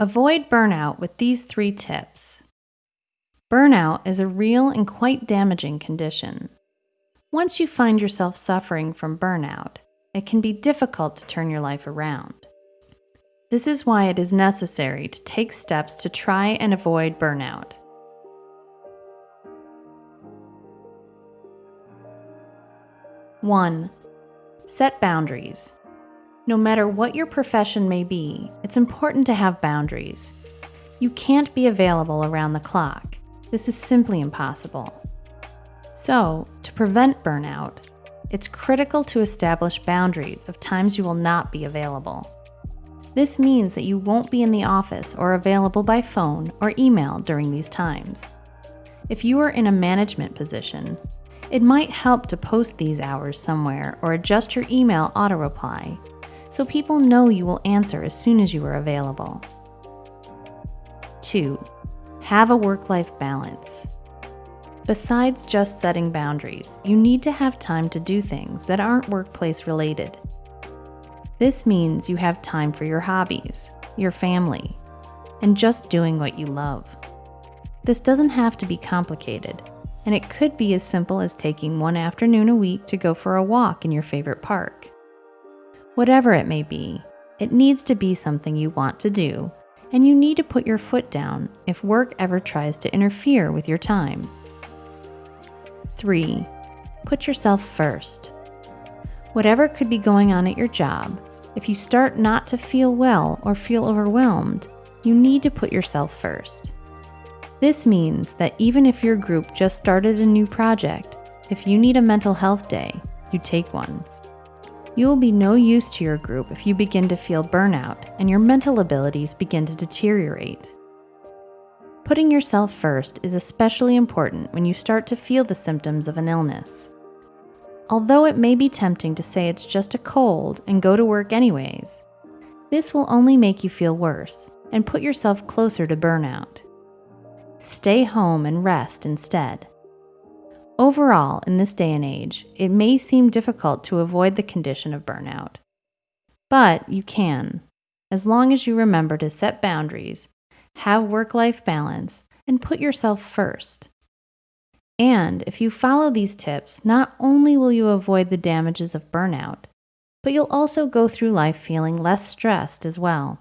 Avoid burnout with these three tips. Burnout is a real and quite damaging condition. Once you find yourself suffering from burnout, it can be difficult to turn your life around. This is why it is necessary to take steps to try and avoid burnout. One, set boundaries. No matter what your profession may be, it's important to have boundaries. You can't be available around the clock. This is simply impossible. So, to prevent burnout, it's critical to establish boundaries of times you will not be available. This means that you won't be in the office or available by phone or email during these times. If you are in a management position, it might help to post these hours somewhere or adjust your email auto reply so people know you will answer as soon as you are available. 2. Have a work life balance. Besides just setting boundaries, you need to have time to do things that aren't workplace related. This means you have time for your hobbies, your family, and just doing what you love. This doesn't have to be complicated, and it could be as simple as taking one afternoon a week to go for a walk in your favorite park. Whatever it may be, it needs to be something you want to do, and you need to put your foot down if work ever tries to interfere with your time. 3. Put yourself first. Whatever could be going on at your job, if you start not to feel well or feel overwhelmed, you need to put yourself first. This means that even if your group just started a new project, if you need a mental health day, you take one. You will be no use to your group if you begin to feel burnout and your mental abilities begin to deteriorate. Putting yourself first is especially important when you start to feel the symptoms of an illness. Although it may be tempting to say it's just a cold and go to work anyways, this will only make you feel worse and put yourself closer to burnout. Stay home and rest instead. Overall, in this day and age, it may seem difficult to avoid the condition of burnout. But you can, as long as you remember to set boundaries, have work life balance, and put yourself first. And if you follow these tips, not only will you avoid the damages of burnout, but you'll also go through life feeling less stressed as well.